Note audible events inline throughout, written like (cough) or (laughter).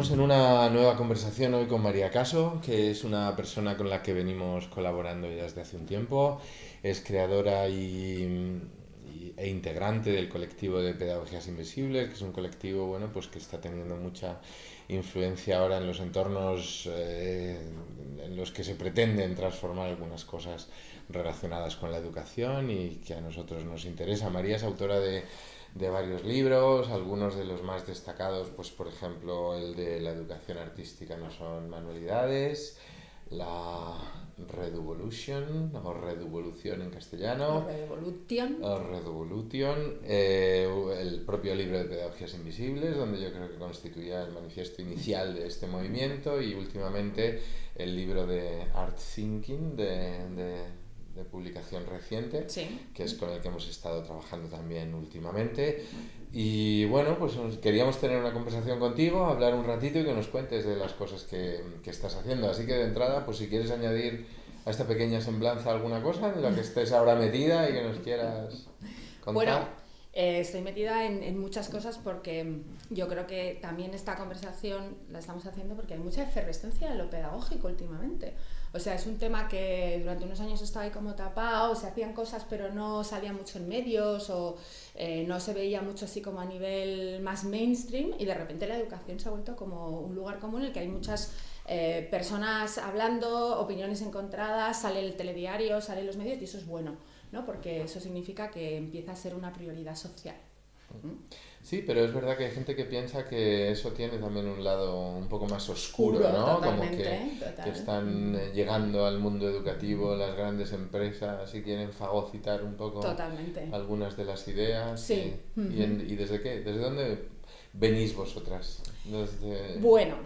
estamos en una nueva conversación hoy con María Caso, que es una persona con la que venimos colaborando ya desde hace un tiempo. Es creadora y, e integrante del colectivo de Pedagogías Invisibles, que es un colectivo bueno, pues que está teniendo mucha influencia ahora en los entornos eh, en los que se pretenden transformar algunas cosas relacionadas con la educación y que a nosotros nos interesa. María es autora de de varios libros, algunos de los más destacados, pues por ejemplo el de la educación artística no son manualidades, la Reduvolution o Reduvolución en castellano, Revolution, o Reduvolution eh, el propio libro de Pedagogías Invisibles, donde yo creo que constituía el manifiesto inicial de este movimiento y últimamente el libro de Art Thinking de de publicación reciente, que es con el que hemos estado trabajando también últimamente. Y bueno, pues queríamos tener una conversación contigo, hablar un ratito y que nos cuentes de las cosas que, que estás haciendo. Así que de entrada, pues si quieres añadir a esta pequeña semblanza alguna cosa de la que estés ahora metida y que nos quieras contar. Bueno, eh, estoy metida en, en, muchas cosas porque yo creo que también esta conversación la estamos haciendo porque hay mucha efervescencia en lo pedagógico últimamente. O sea, es un tema que durante unos años estaba ahí como tapado, se hacían cosas pero no salían mucho en medios o eh, no se veía mucho así como a nivel más mainstream y de repente la educación se ha vuelto como un lugar común en el que hay muchas eh, personas hablando, opiniones encontradas, sale el telediario, salen los medios y eso es bueno, ¿no? porque eso significa que empieza a ser una prioridad social. Sí, pero es verdad que hay gente que piensa que eso tiene también un lado un poco más oscuro, ¿no? Como que, están eh, llegando al mundo educativo las grandes empresas y quieren fagocitar un poco algunas de las ideas. Sí. Y, y, desde qué? ¿Desde dónde venís vosotras? Bueno,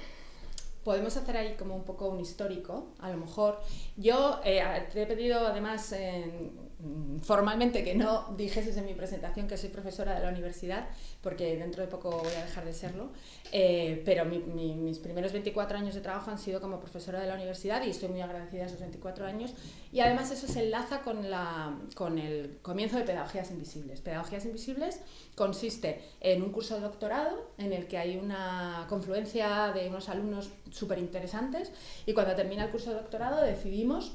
podemos hacer ahí como un poco un histórico, a lo mejor. Yo eh, te he pedido además mm, formalmente que no dijeses en mi presentación que soy profesora de la universidad, porque dentro de poco voy a dejar de serlo, eh, pero mis primeros 24 años de trabajo han sido como profesora de la universidad y estoy muy agradecida a esos 24 años. Y además eso se enlaza con, la, con el comienzo de Pedagogías Invisibles. Pedagogías Invisibles consiste en un curso de doctorado en el que hay una confluencia de unos alumnos súper interesantes y cuando termina el curso de doctorado decidimos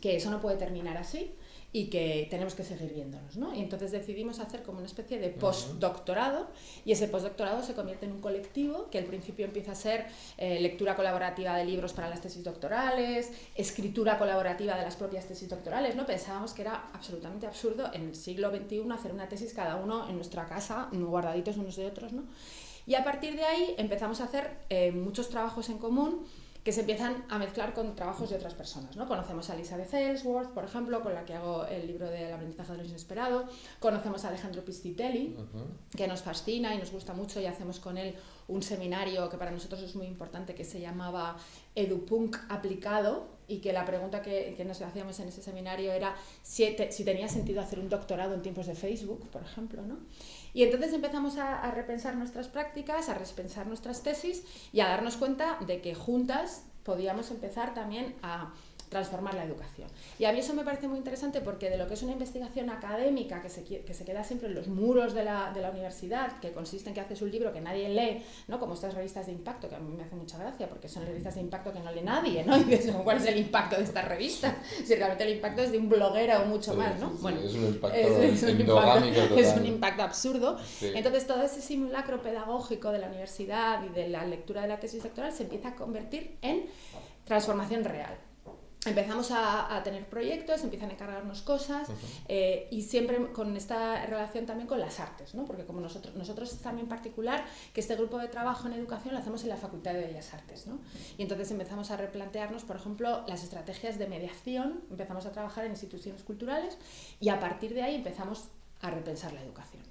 que eso no puede terminar así y que tenemos que seguir viéndonos. ¿no? Y entonces decidimos hacer como una especie de postdoctorado y ese postdoctorado se convierte en un colectivo que al principio empieza a ser eh, lectura colaborativa de libros para las tesis doctorales, escritura colaborativa de las propias tesis doctorales. ¿no? Pensábamos que era absolutamente absurdo en el siglo XXI hacer una tesis cada uno en nuestra casa, guardaditos unos de otros. ¿no? Y a partir de ahí empezamos a hacer eh, muchos trabajos en común que se empiezan a mezclar con trabajos de otras personas. ¿no? Conocemos a Elizabeth Ellsworth, por ejemplo, con la que hago el libro del aprendizaje de lo inesperado. Conocemos a Alejandro Pistitelli, que nos fascina y nos gusta mucho y hacemos con él un seminario que para nosotros es muy importante que se llamaba EduPunk aplicado y que la pregunta que, que nos hacíamos en ese seminario era si, si, tenía sentido hacer un doctorado en tiempos de Facebook, por ejemplo. ¿no? Y entonces empezamos a, repensar nuestras prácticas, a repensar nuestras tesis y a darnos cuenta de que juntas podíamos empezar también a transformar la educación. Y a mí eso me parece muy interesante porque de lo que es una investigación académica que se, que se queda siempre en los muros de la, de la, universidad, que consiste en que haces un libro que nadie lee, ¿no? como estas revistas de impacto, que a mí me hace mucha gracia porque son revistas de impacto que no lee nadie, ¿no? (laughs) y dices, ¿cuál es el impacto de esta revista? (laughs) Si realmente el impacto es de un bloguero o mucho más, ¿no? bueno, es un impacto es, un impacto, (laughs) es un impacto absurdo. Entonces todo ese simulacro pedagógico de la universidad y de la lectura de la tesis doctoral se empieza a convertir en transformación real empezamos a, tener proyectos, empiezan a encargarnos cosas eh, y siempre con esta relación también con las artes, ¿no? porque como nosotros, nosotros también en particular, que este grupo de trabajo en educación lo hacemos en la Facultad de Bellas Artes. ¿no? Y entonces empezamos a replantearnos, por ejemplo, las estrategias de mediación, empezamos a trabajar en instituciones culturales y a partir de ahí empezamos a repensar la educación.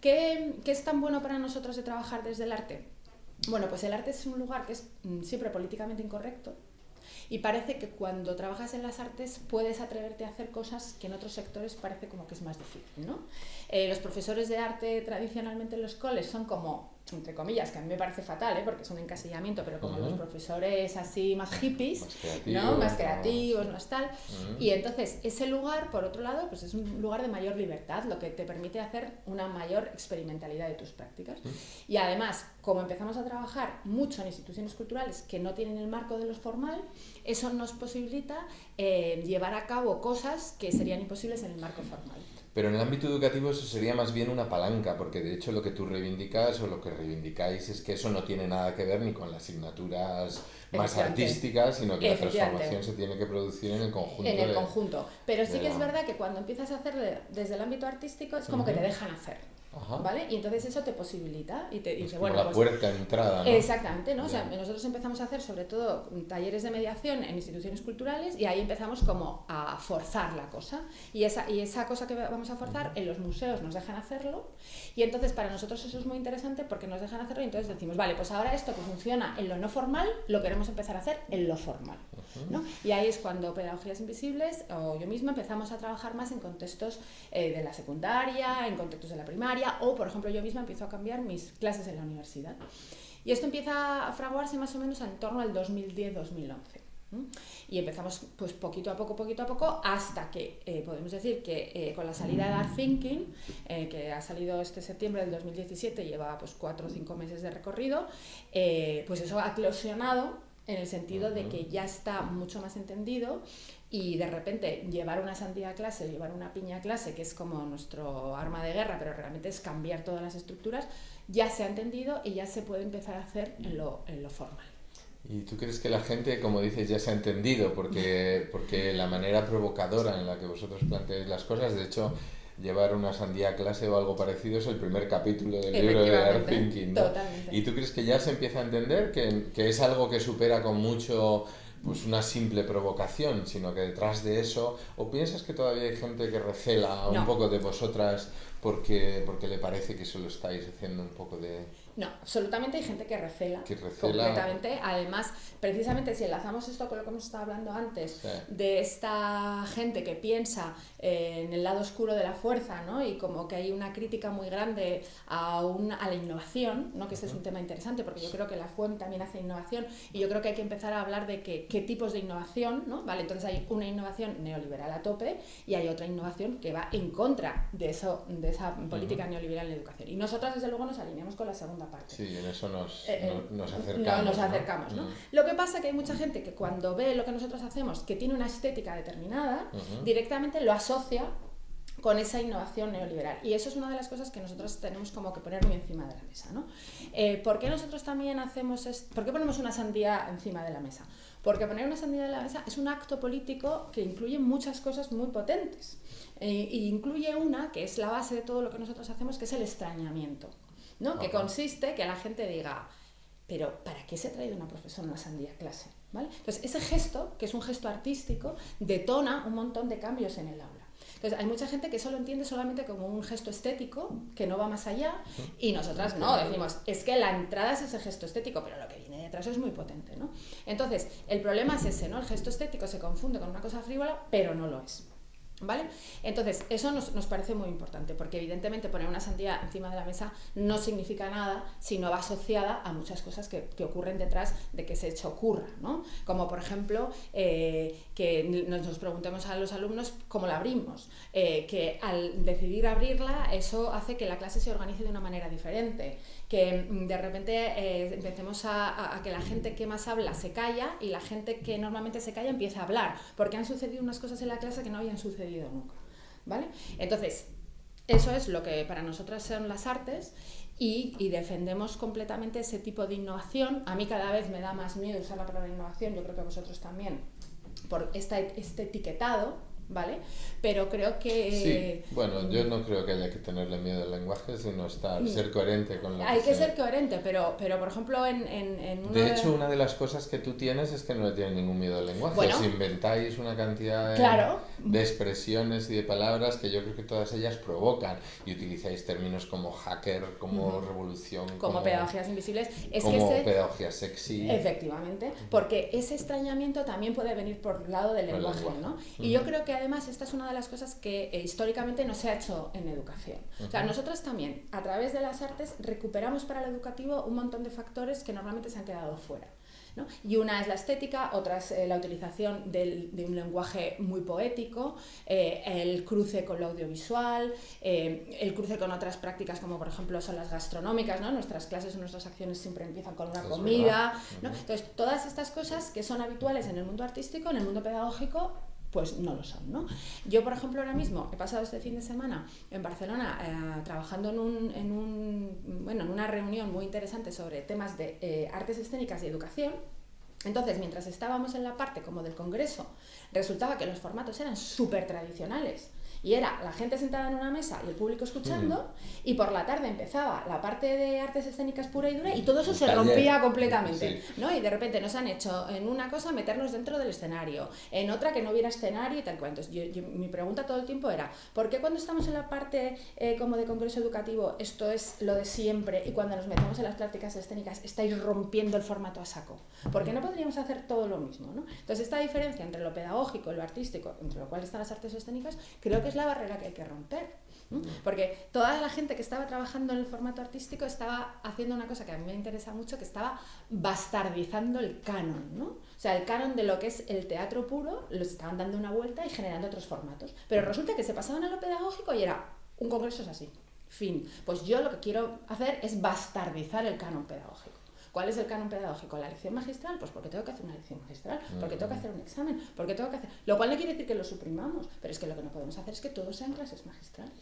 ¿Qué, qué es tan bueno para nosotros de trabajar desde el arte? Bueno, pues el arte es un lugar que es mm, siempre políticamente incorrecto, y parece que cuando trabajas en las artes puedes atreverte a hacer cosas que en otros sectores parece como que es más difícil. ¿no? Eh, los profesores de arte tradicionalmente en los coles son como entre comillas, que a mí me parece fatal, ¿eh? porque es un encasillamiento, pero como los profesores así más hippies, más creativos, ¿no? más, creativos, más tal. Y entonces ese lugar, por otro lado, pues es un lugar de mayor libertad, lo que te permite hacer una mayor experimentalidad de tus prácticas. Y además, como empezamos a trabajar mucho en instituciones culturales que no tienen el marco de lo formal, eso nos posibilita eh, llevar a cabo cosas que serían imposibles en el marco formal. Pero en el ámbito educativo eso sería más bien una palanca, porque de hecho lo que tú reivindicas o lo que reivindicáis es que eso no tiene nada que ver ni con las asignaturas más artísticas, sino que la transformación se tiene que producir en el conjunto. En el conjunto. Pero sí que es verdad que cuando empiezas a hacer desde el ámbito artístico es como que te dejan hacer. ¿Vale? Y entonces eso te posibilita y te dice, bueno, la pues puerta de entrada, ¿no? Exactamente, ¿no? O sea, nosotros empezamos a hacer sobre todo talleres de mediación en instituciones culturales y ahí empezamos como a forzar la cosa. Y esa, y esa cosa que vamos a forzar en los museos nos dejan hacerlo y entonces para nosotros eso es muy interesante porque nos dejan hacerlo y entonces decimos, vale, pues ahora esto que funciona en lo no formal lo queremos empezar a hacer en lo formal, ¿no? Y ahí es cuando Pedagogías Invisibles o yo misma empezamos a trabajar más en contextos eh, de la secundaria, en contextos de la primaria, o, por ejemplo, yo misma empiezo a cambiar mis clases en la universidad. Y esto empieza a fraguarse más o menos en torno al 2010-2011. Y empezamos pues poquito a poco, poquito a poco, hasta que eh, podemos decir que eh, con la salida de Art Thinking, eh, que ha salido este septiembre del 2017, lleva pues cuatro o cinco meses de recorrido, pues eso ha eclosionado en el sentido de que ya está mucho más entendido y de repente llevar una sandía a clase, llevar una piña a clase, que es como nuestro arma de guerra, pero realmente es cambiar todas las estructuras, ya se ha entendido y ya se puede empezar a hacer en lo, en lo formal. ¿Y tú crees que la gente, como dices, ya se ha entendido? Porque, porque la manera provocadora en la que vosotros planteáis las cosas, de hecho, llevar una sandía a clase o algo parecido es el primer capítulo del libro de Art Thinking. ¿Y tú crees que ya se empieza a entender que, que es algo que supera con mucho pues una simple provocación, sino que detrás de eso, ¿o piensas que todavía hay gente que recela un poco de vosotras porque, porque le parece que solo estáis haciendo un poco de... No, absolutamente hay gente que recela, completamente. Además, precisamente si enlazamos esto con lo que hemos estado hablando antes, de esta gente que piensa eh, en el lado oscuro de la fuerza, ¿no? Y como que hay una crítica muy grande a, a la innovación, ¿no? Que este es un tema interesante, porque yo creo que la FUEM también hace innovación y yo creo que hay que empezar a hablar de que, qué tipos de innovación, ¿no? Vale, entonces hay una innovación neoliberal a tope y hay otra innovación que va en contra de, eso, de esa política neoliberal en educación. Y nosotras, desde luego, nos alineamos con la segunda parte. Sí, en eso nos, eh, eh, nos acercamos. nos acercamos ¿no? Lo que pasa es que hay mucha gente que cuando ve lo que nosotros hacemos, que tiene una estética determinada, directamente lo asocia con esa innovación neoliberal. Y eso es una de las cosas que nosotros tenemos como que poner muy encima de la mesa. ¿no? Eh, ¿Por qué nosotros también hacemos esto? ¿Por qué ponemos una sandía encima de la mesa? Porque poner una sandía en la mesa es un acto político que incluye muchas cosas muy potentes. e incluye una que es la base de todo lo que nosotros hacemos, que es el extrañamiento. ¿No? Que consiste que la gente diga, pero ¿para qué se ha traído una profesora una sandía a clase? ¿Vale? Entonces, ese gesto, que es un gesto artístico, detona un montón de cambios en el aula. Entonces, hay mucha gente que solo entiende solamente como un gesto estético, que no va más allá, y nosotras no, decimos, es que la entrada es ese gesto estético, pero lo que viene detrás es muy potente, ¿no? Entonces, el problema es ese, ¿no? El gesto estético se confunde con una cosa frívola, pero no lo es. ¿Vale? Entonces, eso nos, nos, parece muy importante, porque evidentemente poner una sandía encima de la mesa no significa nada si no va asociada a muchas cosas que, que ocurren detrás de que ese hecho ocurra, ¿no? Como por ejemplo, eh, que nos, preguntemos a los alumnos cómo la abrimos, eh, que al decidir abrirla, eso hace que la clase se organice de una manera diferente, que mm, de repente eh, empecemos a, que la gente que más habla se calla y la gente que normalmente se calla empieza a hablar, porque han sucedido unas cosas en la clase que no habían sucedido ¿Vale? Entonces, eso es lo que para nosotras son las artes y, defendemos completamente ese tipo de innovación. A mí cada vez me da más miedo usar la palabra innovación, yo creo que a vosotros también, por este etiquetado, ¿vale? Pero creo que... Sí, bueno, yo no creo que haya que tenerle miedo al lenguaje, sino estar, mm. ser coherente con lo Hay que, ser coherente, pero, pero por ejemplo en, en, De hecho, una de las cosas que tú tienes es que no le tienes ningún miedo al lenguaje. Bueno, inventáis una cantidad de, expresiones y de palabras que yo creo que todas ellas provocan y utilizáis términos como hacker, como revolución, como, pedagogías invisibles. Es como que pedagogía sexy. Efectivamente, porque ese extrañamiento también puede venir por el lado del lenguaje, ¿no? Y yo creo que además esta es una de las cosas que eh, históricamente no se ha hecho en educación. O sea, nosotros también, a través de las artes, recuperamos para el educativo un montón de factores que normalmente se han quedado fuera. Y una es la estética, otra es eh, la utilización de un lenguaje muy poético, eh, el cruce con lo audiovisual, eh, el cruce con otras prácticas como por ejemplo son las gastronómicas, ¿no? nuestras clases o nuestras acciones siempre empiezan con una comida. Entonces, todas estas cosas que son habituales en el mundo artístico, en el mundo pedagógico, pues no lo son. ¿no? Yo, por ejemplo, ahora mismo he pasado este fin de semana en Barcelona eh, trabajando en, un, en, un, bueno, en una reunión muy interesante sobre temas de eh, artes escénicas y educación. Entonces, mientras estábamos en la parte como del Congreso, resultaba que los formatos eran súper tradicionales y era la gente sentada en una mesa y el público escuchando, mm. y por la tarde empezaba la parte de artes escénicas pura y dura, y todo eso se rompía completamente. ¿no? Y de repente nos han hecho en una cosa meternos dentro del escenario, en otra que no hubiera escenario y tal cual. Entonces, yo, mi pregunta todo el tiempo era: ¿por qué cuando estamos en la parte eh, como de congreso educativo esto es lo de siempre, y cuando nos metemos en las prácticas escénicas estáis rompiendo el formato a saco? ¿Por qué no podríamos hacer todo lo mismo? ¿no? Entonces, esta diferencia entre lo pedagógico y lo artístico, entre lo cual están las artes escénicas, creo que es la barrera que hay que romper. Porque toda la gente que estaba trabajando en el formato artístico estaba haciendo una cosa que a mí me interesa mucho, que estaba bastardizando el canon, ¿no? O sea, el canon de lo que es el teatro puro, lo estaban dando una vuelta y generando otros formatos. Pero resulta que se pasaban a lo pedagógico y era, un congreso es así, fin. Pues yo lo que quiero hacer es bastardizar el canon pedagógico. ¿Cuál es el canon pedagógico? ¿La lección magistral? Pues porque tengo que hacer una lección magistral, porque tengo que hacer un examen, porque tengo que hacer... Lo cual no quiere decir que lo suprimamos, pero es que lo que no podemos hacer es que todos sean clases magistrales.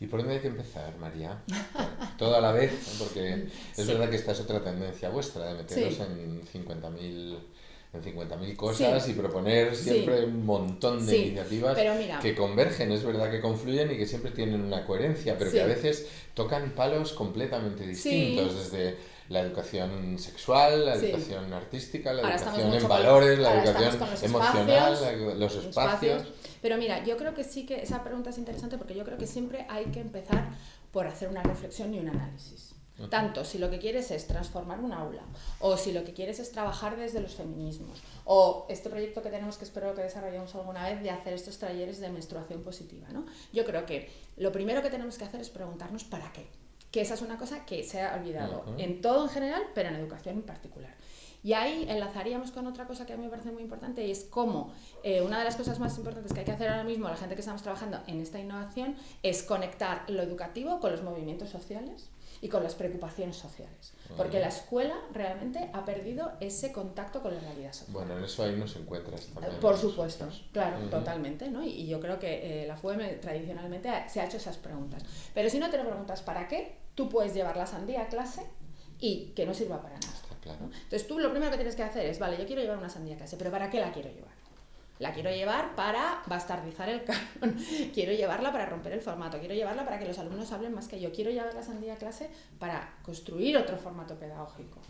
¿Y por dónde hay que empezar, María? (laughs) Todo a la vez, porque es verdad que esta es otra tendencia vuestra, de meteros en 50.000 en 50.000 cosas y proponer siempre un montón de iniciativas que convergen, es verdad que confluyen y que siempre tienen una coherencia, pero que a veces tocan palos completamente distintos, desde la educación sexual, la educación artística, la educación en valores, la educación emocional, los espacios. Pero mira, yo creo que sí que esa pregunta es interesante porque yo creo que siempre hay que empezar por hacer una reflexión y un análisis. Tanto si lo que quieres es transformar un aula, o si lo que quieres es trabajar desde los feminismos, o este proyecto que tenemos que espero que desarrollemos alguna vez de hacer estos talleres de menstruación positiva. ¿no? Yo creo que lo primero que tenemos que hacer es preguntarnos para qué que esa es una cosa que se ha olvidado en todo en general, pero en educación en particular. Y ahí enlazaríamos con otra cosa que a mí me parece muy importante y es cómo eh, una de las cosas más importantes que hay que hacer ahora mismo, la gente que estamos trabajando en esta innovación, es conectar lo educativo con los movimientos sociales y con las preocupaciones sociales. Porque la escuela realmente ha perdido ese contacto con la realidad social. Bueno, en eso ahí nos encuentras también. Por supuesto, claro, totalmente. ¿no? Y, yo creo que eh, la FUEM tradicionalmente se ha hecho esas preguntas. Pero si no te lo preguntas para qué, tú puedes llevar la sandía a clase y que no sirva para nada. Entonces tú lo primero que tienes que hacer es, vale, yo quiero llevar una sandía a clase, pero ¿para qué la quiero llevar? La quiero llevar para bastardizar el canon, (laughs) quiero llevarla para romper el formato, quiero llevarla para que los alumnos hablen más que yo, quiero llevar la sandía a clase para construir otro formato pedagógico.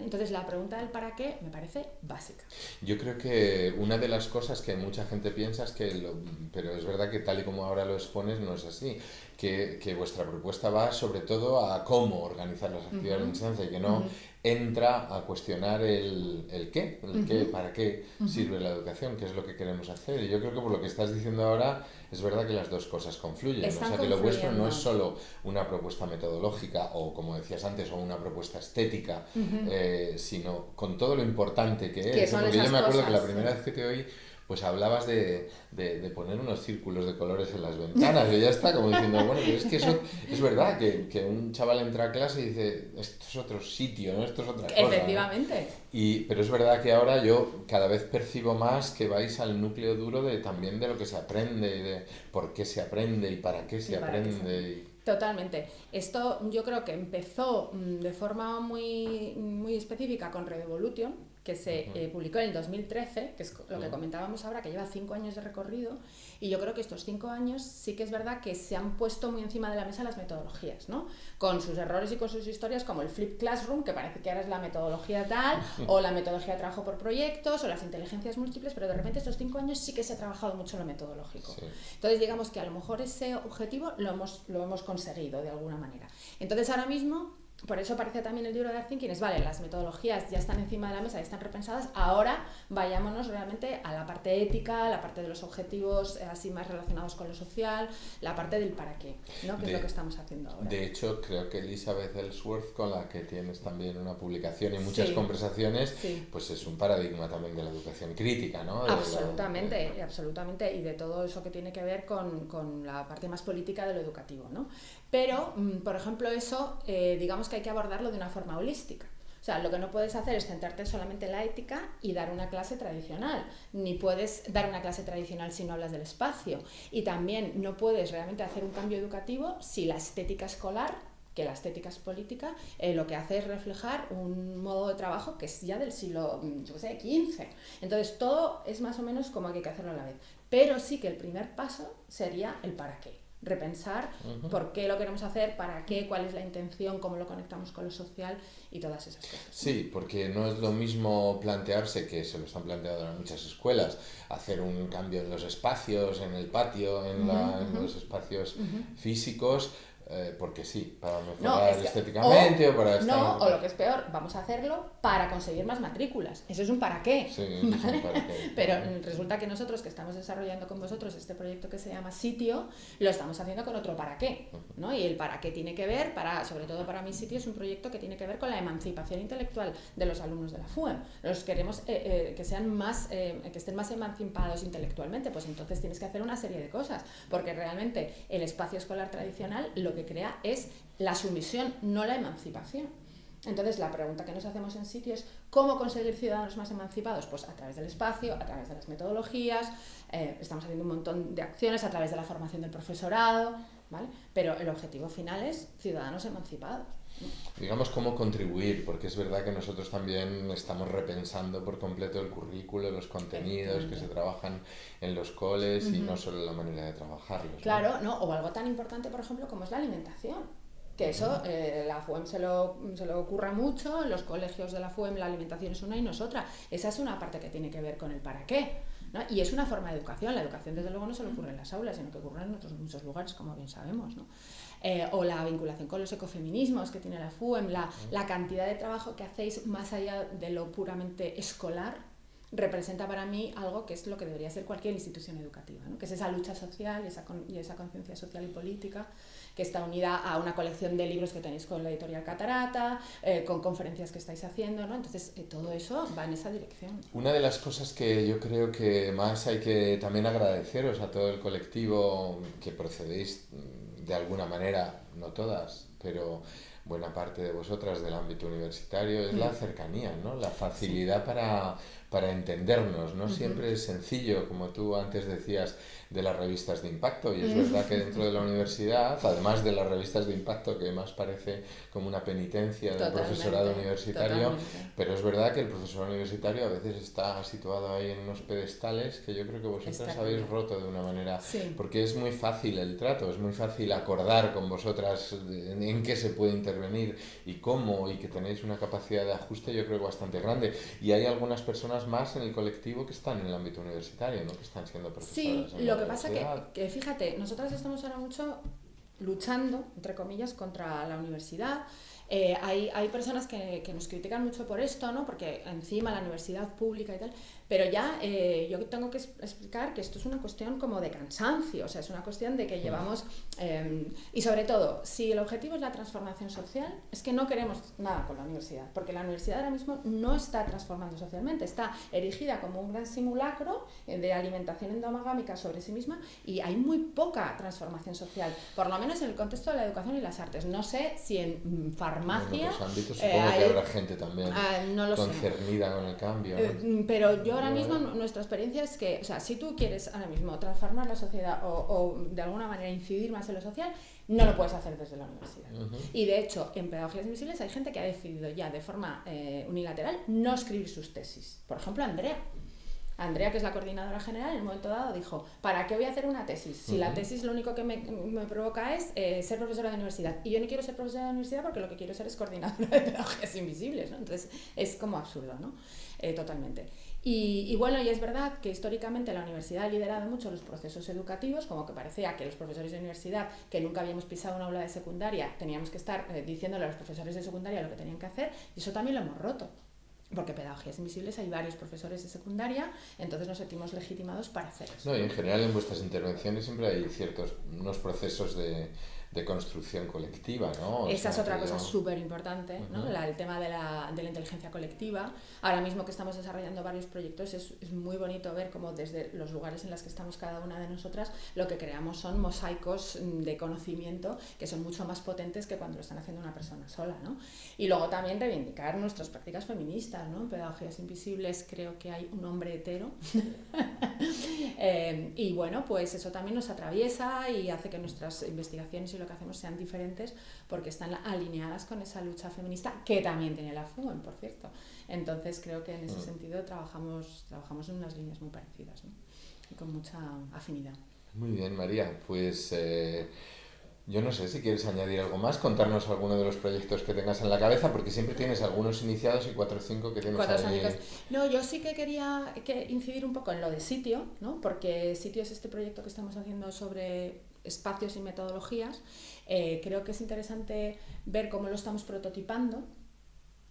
Entonces la pregunta del para qué me parece básica. Yo creo que una de las cosas que mucha gente piensa es que, lo, pero es verdad que tal y como ahora lo expones no es así, que, que vuestra propuesta va sobre todo a cómo organizar las actividades de enseñanza y que no entra a cuestionar el, el qué, el qué, para qué sirve la educación, qué es lo que queremos hacer. Y yo creo que por lo que estás diciendo ahora, es verdad que las dos cosas confluyen. o sea, que lo vuestro no es solo una propuesta metodológica o, como decías antes, o una propuesta estética, eh, sino con todo lo importante que es. Porque yo me acuerdo que la primera vez que te oí pues hablabas de, de, poner unos círculos de colores en las ventanas y ya está, como diciendo, bueno, pero es que eso es verdad, que, que, un chaval entra a clase y dice, esto es otro sitio, ¿no? esto es otra cosa. Efectivamente. Y, pero es verdad que ahora yo cada vez percibo más que vais al núcleo duro de también de lo que se aprende, y de por qué se aprende y para qué se aprende. Totalmente. Esto yo creo que empezó mm, de forma muy, muy específica con Red Evolution, que se eh, publicó en el 2013, que es lo que comentábamos ahora, que lleva cinco años de recorrido, y yo creo que estos cinco años sí que es verdad que se han puesto muy encima de la mesa las metodologías, ¿no? Con sus errores y con sus historias, como el Flip Classroom, que parece que ahora es la metodología tal, o la metodología de trabajo por proyectos, o las inteligencias múltiples, pero de repente estos cinco años sí que se ha trabajado mucho lo metodológico. Entonces, digamos que a lo mejor ese objetivo lo hemos, lo hemos conseguido de alguna manera. Entonces, ahora mismo por eso parece también el libro de Art Thinking es, vale, las metodologías ya están encima de la mesa, ya están repensadas, ahora vayámonos realmente a la parte ética, la parte de los objetivos eh, así más relacionados con lo social, la parte del para qué, ¿no? que es lo que estamos haciendo ahora. De hecho, creo que Elizabeth Ellsworth, con la que tienes también una publicación y muchas conversaciones, pues es un paradigma también de la educación crítica, ¿no? absolutamente, absolutamente, y de todo eso que tiene que ver con, con la parte más política de lo educativo, ¿no? Pero, mm, por ejemplo, eso, eh, digamos que hay que abordarlo de una forma holística. O sea, lo que no puedes hacer es centrarte solamente en la ética y dar una clase tradicional. Ni puedes dar una clase tradicional si no hablas del espacio. Y también no puedes realmente hacer un cambio educativo si la estética escolar que la estética es política, eh, lo que hace es reflejar un modo de trabajo que es ya del siglo mm, yo sé, XV. Entonces, todo es más o menos como hay que hacerlo a la vez. Pero sí que el primer paso sería el para qué repensar por qué lo queremos hacer, para qué, cuál es la intención, cómo lo conectamos con lo social y todas esas cosas. Sí, porque no es lo mismo plantearse, que se lo están planteando en muchas escuelas, hacer un cambio en los espacios, en el patio, en, los espacios físicos, eh, porque sí, para mejorar estéticamente o, para estar... No, o lo que es peor, vamos a hacerlo para conseguir más matrículas. Eso es un para qué. (laughs) Pero resulta que nosotros que estamos desarrollando con vosotros este proyecto que se llama Sitio, lo estamos haciendo con otro para qué. ¿no? Y el para qué tiene que ver, para, sobre todo para mi sitio, es un proyecto que tiene que ver con la emancipación intelectual de los alumnos de la FUEM. Los queremos eh, eh, que sean más, que estén más emancipados intelectualmente, pues entonces tienes que hacer una serie de cosas, porque realmente el espacio escolar tradicional lo que crea es la sumisión, no la emancipación. Entonces, la pregunta que nos hacemos en sitio es cómo conseguir ciudadanos más emancipados. Pues a través del espacio, a través de las metodologías, eh, estamos haciendo un montón de acciones a través de la formación del profesorado, ¿vale? Pero el objetivo final es ciudadanos emancipados. Digamos cómo contribuir, porque es verdad que nosotros también estamos repensando por completo el currículo, los contenidos que se trabajan en los coles y no solo la manera de trabajarlos. Claro, ¿no? O algo tan importante, por ejemplo, como es la alimentación. Que eso, eh, la FUEM se lo, se lo ocurra mucho, los colegios de la FUEM la alimentación es una y no es otra. Esa es una parte que tiene que ver con el para qué. ¿No? Y es una forma de educación. La educación, desde luego, no se le ocurre en las aulas, sino que ocurre en otros muchos lugares, como bien sabemos. ¿no? Eh, o la vinculación con los ecofeminismos que tiene la FUEM, la, la cantidad de trabajo que hacéis más allá de lo puramente escolar, representa para mí algo que es lo que debería ser cualquier institución educativa, ¿no? que es esa lucha social y esa, y esa conciencia social y política que está unida a una colección de libros que tenéis con la editorial Catarata, eh, con conferencias que estáis haciendo, ¿no? Entonces, eh, todo eso va en esa dirección. Una de las cosas que yo creo que más hay que también agradeceros a todo el colectivo que procedéis de alguna manera, no todas, pero buena parte de vosotras del ámbito universitario, es la mm. cercanía, ¿no? la facilidad para, para, entendernos. No siempre es sencillo, como tú antes decías, de las revistas de impacto. Y es verdad que dentro de la universidad, además de las revistas de impacto, que más parece como una penitencia del profesorado universitario, pero es verdad que el profesorado universitario a veces está situado ahí en unos pedestales que yo creo que vosotras habéis roto de una manera, porque es muy fácil el trato, es muy fácil acordar con vosotras en, qué se puede intervenir y cómo, y que tenéis una capacidad de ajuste yo creo bastante grande. Y hay algunas personas más en el colectivo que están en el ámbito universitario, ¿no? que están siendo profesoras. Sí, lo que pasa que, que, fíjate, nosotras estamos ahora mucho luchando, entre comillas, contra la universidad. Eh, hay, hay, personas que, que, nos critican mucho por esto, ¿no? porque encima la universidad pública y tal, pero ya eh, yo tengo que explicar que esto es una cuestión como de cansancio, o sea, es una cuestión de que llevamos... Em, y sobre todo, si el objetivo es la transformación social, es que no queremos nada con la universidad, porque la universidad ahora mismo no está transformando socialmente, está erigida como un gran simulacro eh, de alimentación endomagámica sobre sí misma y hay muy poca transformación social, por lo menos en el contexto de la educación y las artes. No sé si en mm, farmacia... En otros ámbitos supongo eh, que habrá gente también ah, concernida con el cambio. Mm, pero yo ahora mismo nuestra experiencia es que, o sea, si tú quieres ahora mismo transformar la sociedad o, de alguna manera incidir más en lo social, no lo puedes hacer desde la universidad. Y de hecho, en Pedagogías Invisibles hay gente que ha decidido ya de forma eh, unilateral no escribir sus tesis. Por ejemplo, Andrea. Andrea, que es la coordinadora general, en un momento dado dijo, ¿para qué voy a hacer una tesis? Si la tesis lo único que me, me provoca es eh, ser profesora de universidad. Y yo no quiero ser profesora de universidad porque lo que quiero ser es coordinadora de pedagogías invisibles, ¿no? Entonces es como absurdo, ¿no? Eh, totalmente. Y, y, bueno, y es verdad que históricamente la universidad ha liderado mucho los procesos educativos, como que parecía que los profesores de universidad, que nunca habíamos pisado una aula de secundaria, teníamos que estar eh, diciéndole a los profesores de secundaria lo que tenían que hacer, y eso también lo hemos roto porque pedagogías invisibles hay varios profesores de secundaria, entonces nos sentimos legitimados para hacer eso. No, y en general en vuestras intervenciones siempre hay ciertos unos procesos de, de construcción colectiva, ¿no? Esa es otra cosa súper importante, ¿no? el tema de la, de la, inteligencia colectiva. Ahora mismo que estamos desarrollando varios proyectos es, es, muy bonito ver cómo desde los lugares en los que estamos cada una de nosotras lo que creamos son mosaicos de conocimiento que son mucho más potentes que cuando lo están haciendo una persona sola, ¿no? Y luego también reivindicar nuestras prácticas feministas, ¿no? En pedagogías invisibles creo que hay un hombre hetero (laughs) eh, y bueno, pues eso también nos atraviesa y hace que nuestras investigaciones y lo que hacemos sean diferentes porque están alineadas con esa lucha feminista que también tiene la FUEN, por cierto. Entonces creo que en ese mm. sentido trabajamos, trabajamos en unas líneas muy parecidas ¿no? y con mucha afinidad. Muy bien, María. Pues eh, yo no sé si quieres añadir algo más, contarnos alguno de los proyectos que tengas en la cabeza, porque siempre tienes algunos iniciados y cuatro o cinco que tienes cuatro ahí. No, yo sí que quería que incidir un poco en lo de sitio, ¿no? porque sitio es este proyecto que estamos haciendo sobre espacios y metodologías, eh, creo que es interesante ver cómo lo estamos prototipando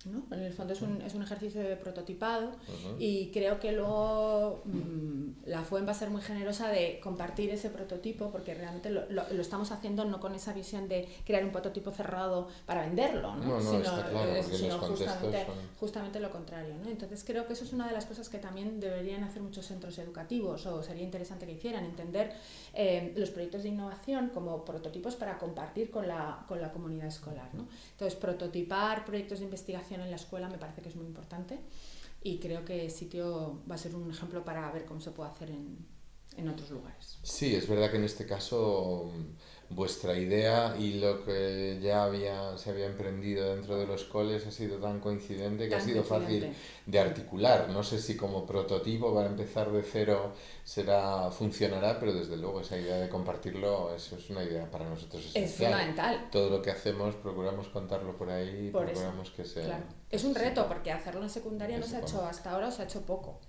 ¿no? En el fondo es un, es un ejercicio de prototipado y creo que luego mm, la FUEN va a ser muy generosa de compartir ese prototipo porque realmente lo, lo, estamos haciendo no con esa visión de crear un prototipo cerrado para venderlo, ¿no? sino, claro, sino justamente, justamente, lo contrario. ¿no? Entonces creo que eso es una de las cosas que también deberían hacer muchos centros educativos o sería interesante que hicieran, entender eh, los proyectos de innovación como prototipos para compartir con la, con la comunidad escolar. ¿no? Entonces prototipar proyectos de investigación en la escuela me parece que es muy importante y creo que sitio va a ser un ejemplo para ver cómo se puede hacer en, en otros lugares. Sí, es verdad que en este caso vuestra idea y lo que ya había, se había emprendido dentro de los coles ha sido tan coincidente que ha sido fácil de articular. No sé si como prototipo para empezar de cero será funcionará, pero desde luego esa idea de compartirlo eso es una idea para nosotros esencial. Es fundamental. Todo lo que hacemos procuramos contarlo por ahí, por procuramos que sea... Es un reto porque hacerlo en secundaria no se ha hecho hasta ahora o se ha hecho poco.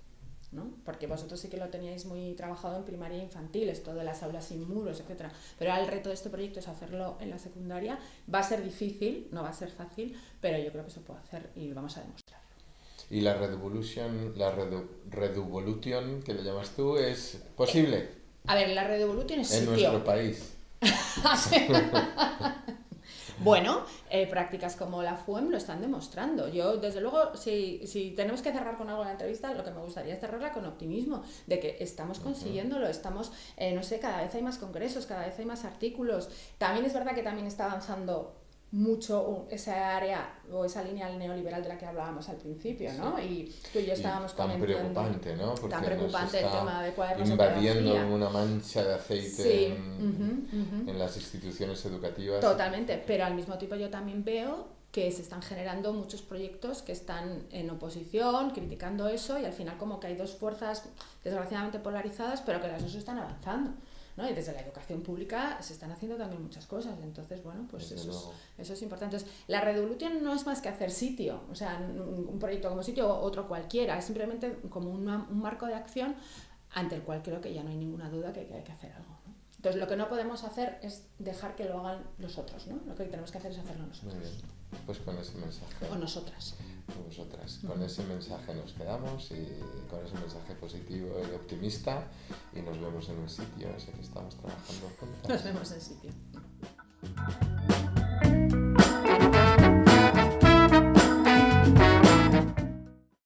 ¿No? Porque vosotros sí que lo teníais muy trabajado en primaria e infantil, esto de las aulas sin muros, etc. Pero ahora el reto de este proyecto es hacerlo en la secundaria. Va a ser difícil, no va a ser fácil, pero yo creo que se puede hacer y vamos a demostrar. ¿Y la Redevolution, la Redevolution que le llamas tú, es posible? A ver, la Redevolution es En nuestro país. (laughs) (laughs) Bueno, eh, prácticas como la FUEM lo están demostrando. Yo, desde luego, si, si tenemos que cerrar con algo la entrevista, lo que me gustaría es cerrarla con optimismo, de que estamos consiguiéndolo, estamos, eh, no sé, cada vez hay más congresos, cada vez hay más artículos. También es verdad que también está avanzando mucho esa área o esa línea neoliberal de la que hablábamos al principio, ¿no? Y tú y yo estábamos y tan preocupante, ¿no? Porque tan preocupante el tema de cuadernos invadiendo una mancha de aceite en, en, las instituciones educativas. Totalmente, pero al mismo tiempo yo también veo que se están generando muchos proyectos que están en oposición, criticando eso y al final como que hay dos fuerzas desgraciadamente polarizadas, pero que las dos están avanzando. ¿No? Y desde la educación pública se están haciendo también muchas cosas. Entonces, bueno, pues eso es, eso es, importante. Entonces, la Redevolution no es más que hacer sitio, o sea, un proyecto como sitio o otro cualquiera, es simplemente como un marco de acción ante el cual creo que ya no hay ninguna duda que, hay que hacer algo. Entonces, lo que no podemos hacer es dejar que lo hagan los otros, ¿no? Lo que tenemos que hacer es hacerlo nosotros. Pues con ese mensaje. O nosotras. Vosotras. Con ese mensaje nos quedamos y con ese mensaje positivo y optimista y nos vemos en el sitio ese que estamos trabajando. Nos vemos en el sitio.